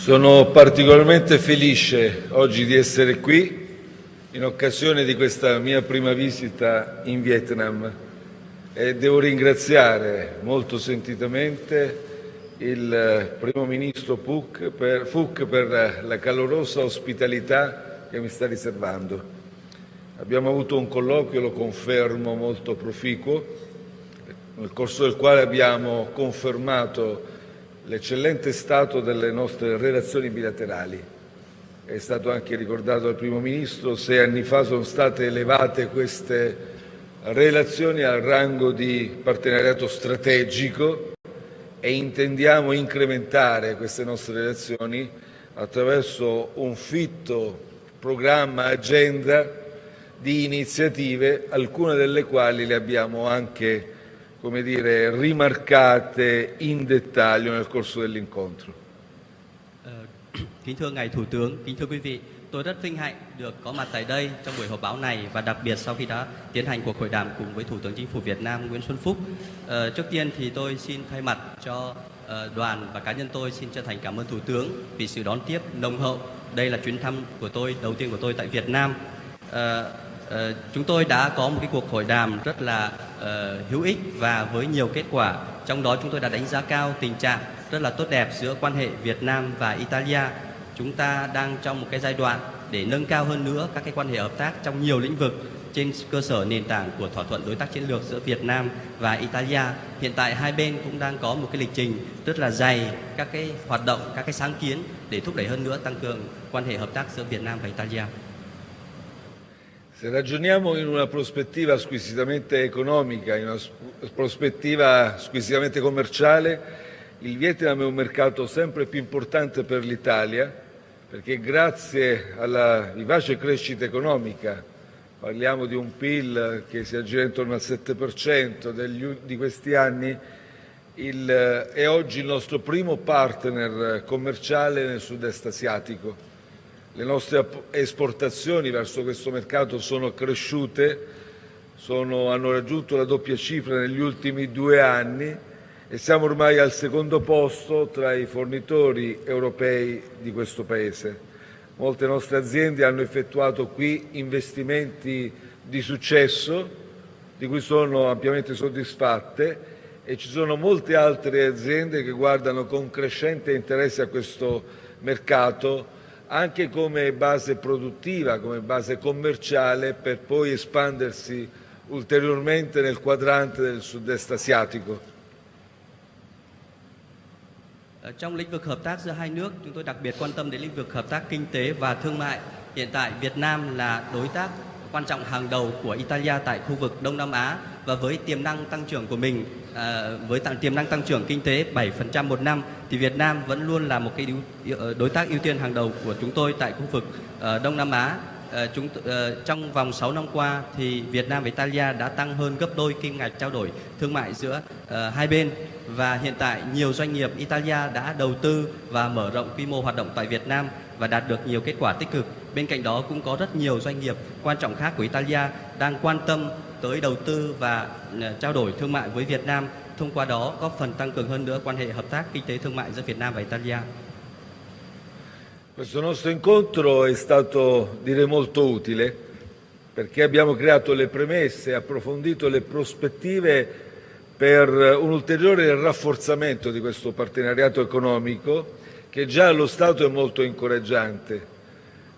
Sono particolarmente felice oggi di essere qui in occasione di questa mia prima visita in Vietnam e devo ringraziare molto sentitamente il primo ministro Phuc per, Phuc per la calorosa ospitalità che mi sta riservando. Abbiamo avuto un colloquio, lo confermo, molto proficuo, nel corso del quale abbiamo confermato l'eccellente stato delle nostre relazioni bilaterali. È stato anche ricordato dal Primo Ministro, sei anni fa sono state elevate queste relazioni al rango di partenariato strategico e intendiamo incrementare queste nostre relazioni attraverso un fitto programma, agenda di iniziative, alcune delle quali le abbiamo anche come dire, rimarcate in dettaglio nel corso dell'incontro. Ờ, kính thưa Ngài Thủ tướng, kính thưa quý vị, tôi rất vinh hạnh được có mặt tại đây trong buổi họp báo này và đặc biệt sau khi đã tiến hành cuộc hội đàm cùng với Thủ tướng Chính phủ Việt Nam Nguyễn Xuân Phúc. Ờ, trước tiên thì tôi xin thay mặt cho ờ, đoàn và cá nhân tôi xin chân thành cảm ơn Thủ tướng vì sự đón tiếp nồng hậu. Đây là chuyến thăm của tôi đầu tiên của tôi tại Việt Nam. Ờ, Ờ, chúng tôi đã có một cái cuộc hội đàm rất là uh, hữu ích và với nhiều kết quả. Trong đó chúng tôi đã đánh giá cao tình trạng rất là tốt đẹp giữa quan hệ Việt Nam và Italia chúng ta đang trong một cái giai đoạn để nâng cao hơn nữa các cái quan hệ hợp tác trong nhiều lĩnh vực trên cơ sở nền tảng của thỏa thuận đối tác chiến lược giữa Việt Nam và Italia. Hiện tại hai bên cũng đang có một cái lịch trình rất là dày các cái hoạt động, các cái sáng kiến để thúc đẩy hơn nữa tăng cường quan hệ hợp tác giữa Việt Nam và Italia. Se ragioniamo in una prospettiva squisitamente economica, in una prospettiva squisitamente commerciale, il Vietnam è un mercato sempre più importante per l'Italia perché grazie alla vivace crescita economica, parliamo di un PIL che si aggira intorno al 7% degli, di questi anni, il, è oggi il nostro primo partner commerciale nel sud-est asiatico. Le nostre esportazioni verso questo mercato sono cresciute, sono, hanno raggiunto la doppia cifra negli ultimi due anni e siamo ormai al secondo posto tra i fornitori europei di questo Paese. Molte nostre aziende hanno effettuato qui investimenti di successo, di cui sono ampiamente soddisfatte e ci sono molte altre aziende che guardano con crescente interesse a questo mercato anche come base produttiva, come base commerciale per poi espandersi ulteriormente nel quadrante del sud-est asiatico. Trong lĩnh vực hợp tác giữa hai nước, chúng tôi đặc biệt quan tâm đến lĩnh vực hợp tác kinh tế và thương mại. Hiện tại Việt Nam là đối tác quan trọng hàng đầu của Italia tại khu vực Đông Nam Á và với tiềm năng tăng trưởng của mình à, với tiềm năng tăng trưởng kinh tế 7% một năm thì Việt Nam vẫn luôn là một cái ờ, đối tác ưu tiên hàng đầu của chúng tôi tại khu vực à, Đông Nam Á. À, chúng à, trong vòng 6 năm qua thì Việt Nam và Italia đã tăng hơn gấp đôi kim ngạch trao đổi thương mại giữa à, hai bên và hiện tại nhiều doanh nghiệp Italia đã đầu tư và mở rộng quy mô hoạt động tại Việt Nam và đạt được nhiều kết quả tích cực. Bên cạnh đó cũng có rất nhiều doanh nghiệp quan trọng khác của Italia đang quan tâm tới đầu tư và trao đổi thương mại với Việt Nam, thông qua đó góp phần tăng cường hơn nữa quan hệ hợp tác kinh tế thương mại giữa Việt Nam và Italia. Questo nostro incontro è stato, direi, molto utile perché abbiamo creato le premesse, approfondito le prospettive per un ulteriore rafforzamento di questo partenariato economico che già allo Stato è molto incoraggiante.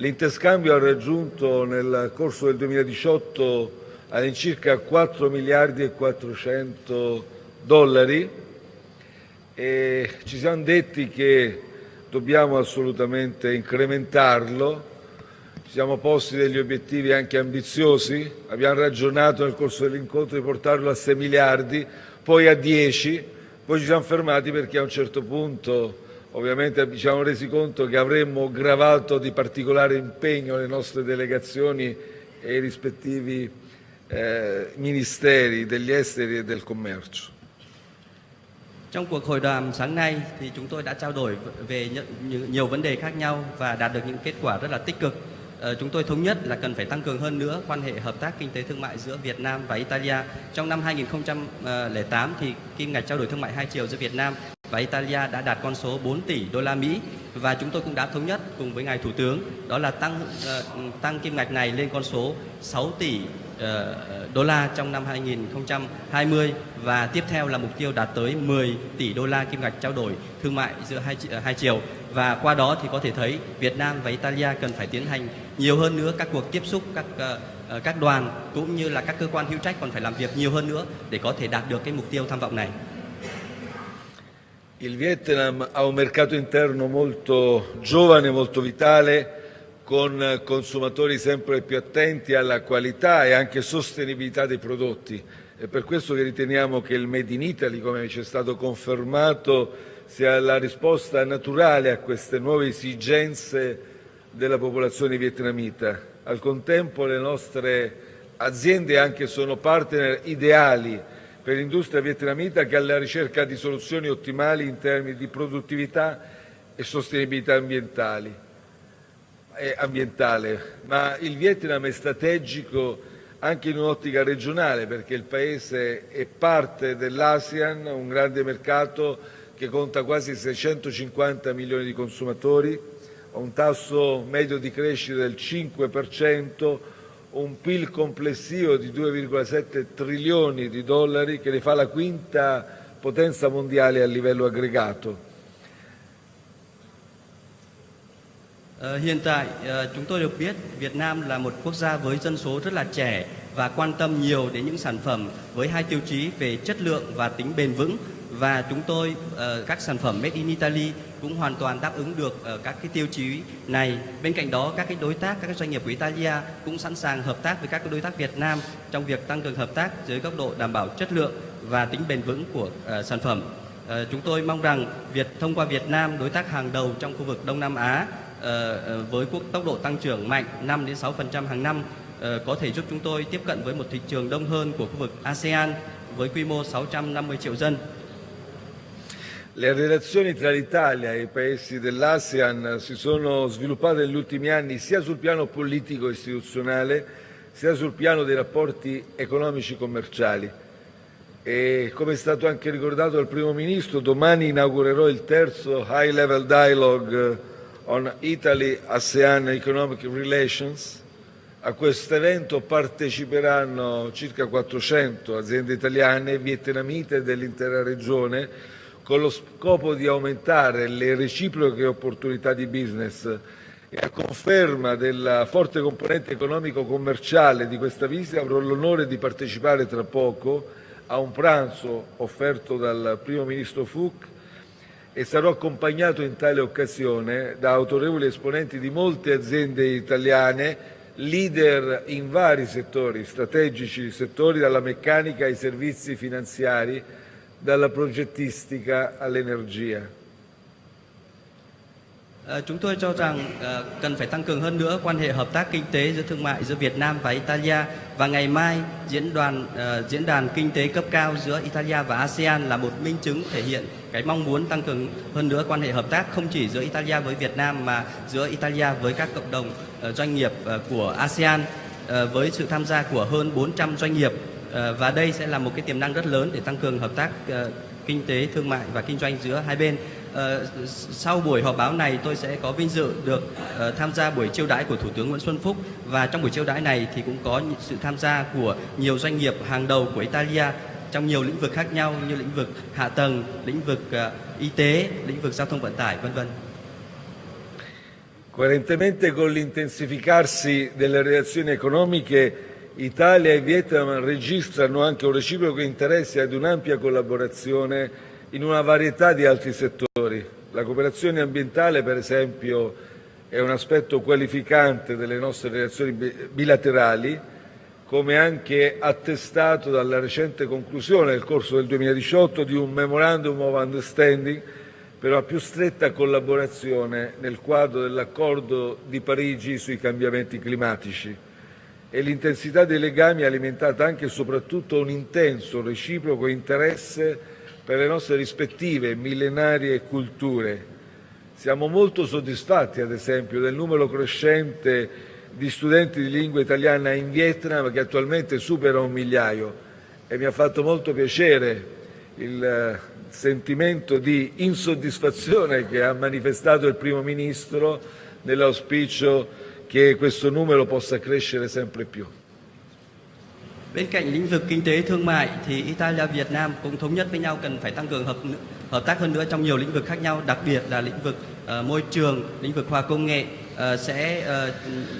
L'interscambio ha raggiunto nel corso del 2018 all'incirca 4 miliardi e 400 dollari e ci siamo detti che dobbiamo assolutamente incrementarlo, ci siamo posti degli obiettivi anche ambiziosi, abbiamo ragionato nel corso dell'incontro di portarlo a 6 miliardi, poi a 10, poi ci siamo fermati perché a un certo punto ovviamente ci siamo resi conto che avremmo gravato di particolare impegno le nostre delegazioni e i rispettivi eh, ministeri degli esteri e del commercio. Trong cuộc hội đàm sáng nay thì chúng tôi đã trao đổi về nhiều vấn đề khác nhau và đạt được những kết quả rất là tích cực. Ờ, chúng tôi thống nhất là cần phải tăng cường hơn nữa quan hệ hợp tác kinh tế thương mại giữa Việt Nam và Italia. Trong năm 2008 ờ, thì kim ngạch trao đổi thương mại hai chiều giữa Việt Nam và Italia đã đạt con số 4 tỷ đô la Mỹ và chúng tôi cũng đã thống nhất cùng với ngài thủ tướng đó là tăng uh, tăng kim ngạch này lên con số 6 tỷ uh, đô la trong năm 2020 và tiếp theo là mục tiêu đạt tới 10 tỷ đô la kim ngạch trao đổi thương mại giữa hai ờ, hai chiều và qua đó thì có thể thấy Việt Nam và Italia cần phải tiến hành nhiều hơn nữa các cuộc tiếp xúc các uh, các đoàn cũng như là các cơ quan hữu trách còn phải làm việc nhiều hơn nữa để có thể đạt được cái mục tiêu tham vọng này. Il Vietnam ha un mercato interno molto giovane, molto vitale, con consumatori sempre più attenti alla qualità e anche sostenibilità dei prodotti. È per questo che riteniamo che il Made in Italy, come ci è stato confermato, sia la risposta naturale a queste nuove esigenze della popolazione vietnamita. Al contempo le nostre aziende anche sono partner ideali per l'industria vietnamita che alla ricerca di soluzioni ottimali in termini di produttività e sostenibilità ambientale. Ma il Vietnam è strategico anche in un'ottica regionale perché il Paese è parte dell'ASEAN, un grande mercato che conta quasi 650 milioni di consumatori, ha un tasso medio di crescita del 5%, un PIL complessivo di 2,7 trilioni di dollari che ne fa la quinta potenza mondiale a livello aggregato. Ờ, hiện tại ờ, chúng tôi được biết Việt Nam là một quốc gia với dân số rất là trẻ và quan tâm nhiều đến những sản phẩm với hai tiêu chí về chất lượng và tính bền vững và chúng tôi ờ, các sản phẩm made in Italy cũng hoàn toàn đáp ứng được ờ, các cái tiêu chí này. Bên cạnh đó các cái đối tác các cái doanh nghiệp của Italia cũng sẵn sàng hợp tác với các cái đối tác Việt Nam trong việc tăng cường hợp tác dưới góc độ đảm bảo chất lượng và tính bền vững của uh, sản phẩm. Uh, chúng tôi mong rằng Việt thông qua Việt Nam đối tác hàng đầu trong khu vực Đông Nam Á uh, với quốc tốc độ tăng trưởng mạnh 5 đến 6% hàng năm có thể giúp chúng tôi tiếp cận với một thị trường đông hơn của khu vực ASEAN với quy mô 650 triệu dân. Le relazioni tra l'Italia e i paesi dell'ASEAN si sono sviluppate negli ultimi anni sia sul piano politico e istituzionale sia sul piano dei rapporti economici commerciali. E come è stato anche ricordato dal Primo Ministro, domani inaugurerò il terzo High Level Dialogue on Italy-ASEAN Economic Relations. A questo evento parteciperanno circa 400 aziende italiane vietnamite dell'intera regione con lo scopo di aumentare le reciproche opportunità di business e a conferma della forte componente economico-commerciale di questa visita avrò l'onore di partecipare tra poco a un pranzo offerto dal Primo Ministro Fook e sarò accompagnato in tale occasione da autorevoli esponenti di molte aziende italiane, leader in vari settori strategici, settori dalla meccanica ai servizi finanziari, dalla progettistica all'energia. Ờ, chúng tôi cho rằng ờ, cần phải tăng cường hơn nữa quan hệ hợp tác kinh tế giữa thương mại giữa Việt Nam và Italia và ngày mai diễn đoàn ờ, diễn đàn kinh tế cấp cao giữa Italia và ASEAN là một minh chứng thể hiện cái mong muốn tăng cường hơn nữa quan hệ hợp tác không chỉ giữa Italia với Việt Nam mà giữa Italia với các cộng đồng uh, doanh nghiệp của ASEAN với sự tham gia của hơn 400 doanh nghiệp Ờ, và đây sẽ là một cái tiềm năng rất lớn để tăng cường hợp tác ờ, kinh tế, thương mại và kinh doanh giữa hai bên. Ờ, sau buổi họp báo này tôi sẽ có vinh dự được tham gia buổi chiêu đãi của Thủ tướng Nguyễn Xuân Phúc và trong buổi chiêu đãi này thì cũng có sự tham gia của nhiều doanh nghiệp hàng đầu của Italia trong nhiều lĩnh vực khác nhau như lĩnh vực hạ tầng, lĩnh vực y tế, lĩnh vực giao thông vận tải vân vân. Coerentemente con l'intensificarsi delle relazioni economiche Italia e Vietnam registrano anche un reciproco interesse ad un'ampia collaborazione in una varietà di altri settori. La cooperazione ambientale, per esempio, è un aspetto qualificante delle nostre relazioni bilaterali, come anche attestato dalla recente conclusione nel corso del 2018 di un Memorandum of Understanding per una più stretta collaborazione nel quadro dell'accordo di Parigi sui cambiamenti climatici e l'intensità dei legami è alimentata anche e soprattutto un intenso reciproco interesse per le nostre rispettive millenarie culture. Siamo molto soddisfatti, ad esempio, del numero crescente di studenti di lingua italiana in Vietnam che attualmente supera un migliaio e mi ha fatto molto piacere il sentimento di insoddisfazione che ha manifestato il Primo Ministro nell'auspicio che questo numero possa crescere sempre più. Bên cạnh lĩnh vực kinh tế thương mại thì Italia Việt Nam cũng thống nhất với nhau cần phải tăng cường hợp hợp tác hơn nữa trong nhiều lĩnh vực khác nhau, đặc biệt là lĩnh vực uh, môi trường, lĩnh vực khoa công nghệ uh, sẽ uh,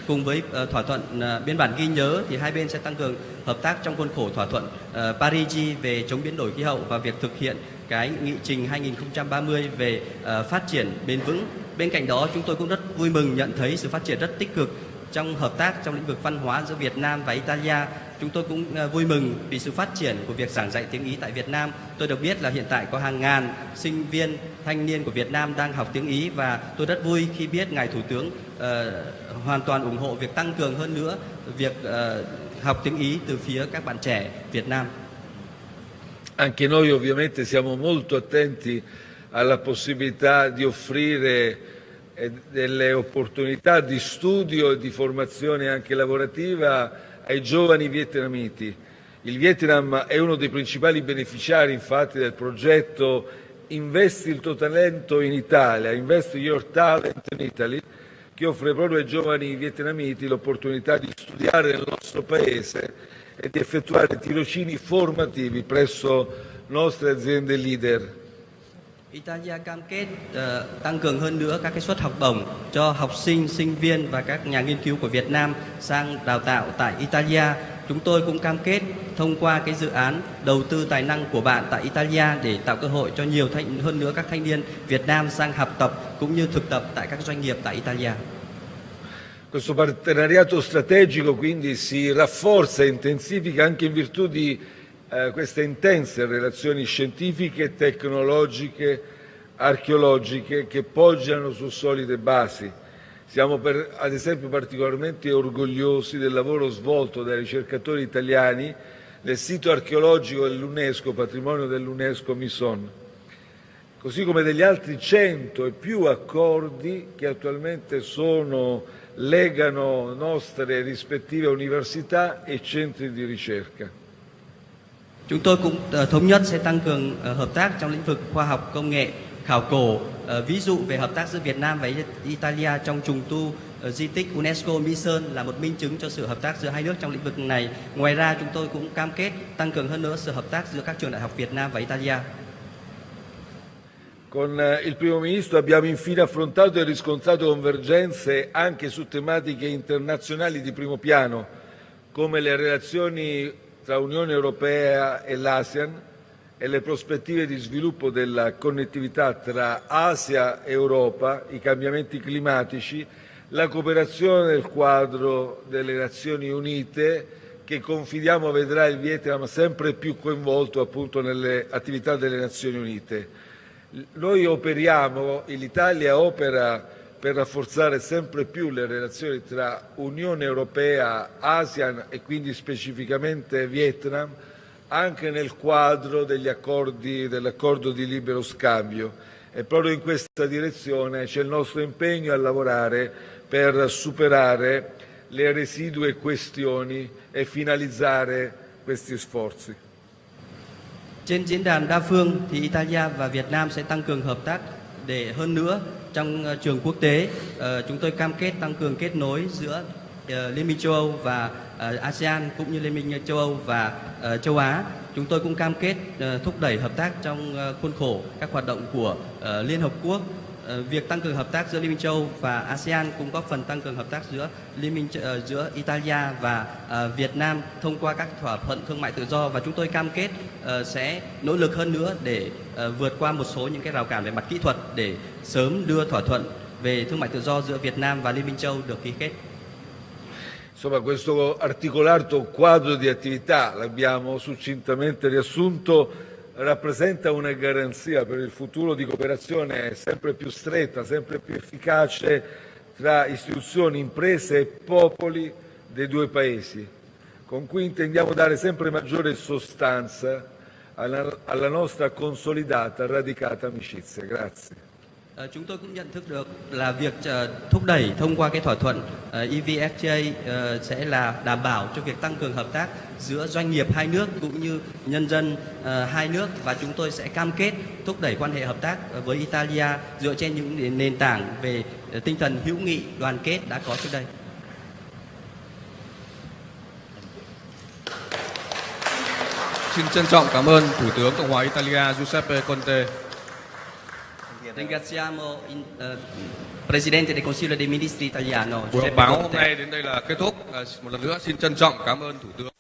cùng với uh, thỏa thuận uh, biên bản ghi nhớ thì hai bên sẽ tăng cường hợp tác trong khuôn khổ thỏa thuận uh, Paris về chống biến đổi khí hậu và việc thực hiện cái nghị trình 2030 về uh, phát triển bền vững. Bên cạnh đó chúng tôi cũng rất vui mừng nhận thấy sự phát triển rất tích cực trong hợp tác trong lĩnh vực văn hóa giữa Việt Nam và Italia. Chúng tôi cũng uh, vui mừng vì sự phát triển của việc giảng dạy tiếng Ý tại Việt Nam. Tôi được biết là hiện tại có hàng ngàn sinh viên thanh niên của Việt Nam đang học tiếng Ý và tôi rất vui khi biết ngài thủ tướng uh, hoàn toàn ủng hộ việc tăng cường hơn nữa việc uh, học tiếng Ý từ phía các bạn trẻ Việt Nam. Anche noi ovviamente siamo molto attenti alla possibilità di offrire eh, delle opportunità di studio e di formazione anche lavorativa ai giovani vietnamiti. Il Vietnam è uno dei principali beneficiari infatti del progetto Investi il tuo talento in Italia, Invest Your Talent in Italy, che offre proprio ai giovani vietnamiti l'opportunità di studiare nel nostro paese e di effettuare tirocini formativi presso nostre aziende leader. Italia cam kết uh, tăng cường hơn nữa các cái suất học bổng cho học sinh, sinh viên và các nhà nghiên cứu của Việt Nam sang đào tạo tại Italia. Chúng tôi cũng cam kết thông qua cái dự án đầu tư tài năng của bạn tại Italia để tạo cơ hội cho nhiều thanh, hơn nữa các thanh niên Việt Nam sang học tập cũng như thực tập tại các doanh nghiệp tại Italia. Questo partenariato strategico quindi si rafforza e intensifica anche in virtù di eh, queste intense relazioni scientifiche, tecnologiche, archeologiche che poggiano su solide basi. Siamo per, ad esempio particolarmente orgogliosi del lavoro svolto dai ricercatori italiani nel sito archeologico dell'UNESCO, patrimonio dell'UNESCO Mison, così come degli altri cento e più accordi che attualmente sono legano nostre rispettive università e centri di ricerca. Chúng tôi cũng ờ, thống nhất sẽ tăng cường ờ, hợp tác trong lĩnh vực khoa học công nghệ, khảo cổ, ờ, ví dụ về hợp tác giữa Việt Nam và Italia trong trùng tu di tích UNESCO Mỹ Sơn là một minh chứng cho sự hợp tác giữa hai nước trong lĩnh vực này. Ngoài ra chúng tôi cũng cam kết tăng cường hơn nữa sự hợp tác giữa các trường đại học Việt Nam và Italia. Con eh, il Primo Ministro abbiamo infine affrontato e riscontrato convergenze anche su tematiche internazionali di primo piano, come le relazioni tra Unione Europea e l'ASEAN e le prospettive di sviluppo della connettività tra Asia e Europa, i cambiamenti climatici, la cooperazione nel quadro delle Nazioni Unite che confidiamo vedrà il Vietnam sempre più coinvolto appunto nelle attività delle Nazioni Unite. Noi operiamo, l'Italia opera per rafforzare sempre più le relazioni tra Unione Europea, ASEAN e quindi specificamente Vietnam, anche nel quadro dell'accordo di libero scambio. E proprio in questa direzione c'è il nostro impegno a lavorare per superare le residue questioni e finalizzare questi sforzi. Trên diễn đàn đa phương thì Italia và Việt Nam sẽ tăng cường hợp tác để hơn nữa trong ờ, trường quốc tế ờ, chúng tôi cam kết tăng cường kết nối giữa ờ, Liên minh châu Âu và ASEAN cũng như Liên minh châu Âu và châu Á. Chúng tôi cũng cam kết thúc đẩy hợp tác trong khuôn khổ các hoạt động của Liên Hợp Quốc Ờ, việc tăng cường hợp tác giữa Liên minh châu và ASEAN cũng có phần tăng cường hợp tác giữa Liên minh uh, giữa Italia và uh, Việt Nam thông qua các thỏa thuận thương mại tự do và chúng tôi cam kết uh, sẽ nỗ lực hơn nữa để uh, vượt qua một số những cái rào cản về mặt kỹ thuật để sớm đưa thỏa thuận về thương mại tự do giữa Việt Nam và Liên minh châu được ký kết. Insomma, questo articolato quadro di attività l'abbiamo succintamente riassunto rappresenta una garanzia per il futuro di cooperazione sempre più stretta, sempre più efficace tra istituzioni, imprese e popoli dei due Paesi, con cui intendiamo dare sempre maggiore sostanza alla, alla nostra consolidata, radicata amicizia. Grazie. Ờ, chúng tôi cũng nhận thức được là việc ờ, thúc đẩy thông qua cái thỏa thuận ờ, EVFTA sẽ là đảm bảo cho việc tăng cường hợp tác giữa doanh nghiệp hai nước cũng như nhân dân hai nước và chúng tôi sẽ cam kết thúc đẩy quan hệ hợp tác với Italia dựa trên những nền tảng về tinh thần hữu nghị đoàn kết đã có trước đây. Xin trân trọng cảm ơn Thủ tướng Cộng hòa Italia Giuseppe Conte. Ringraziamo il eh, Presidente del Consiglio dei Ministri italiano Buổi Giuseppe báo hôm Conte. nay đến đây là kết thúc. À, Một lần nữa xin trân trọng cảm ơn Thủ tướng.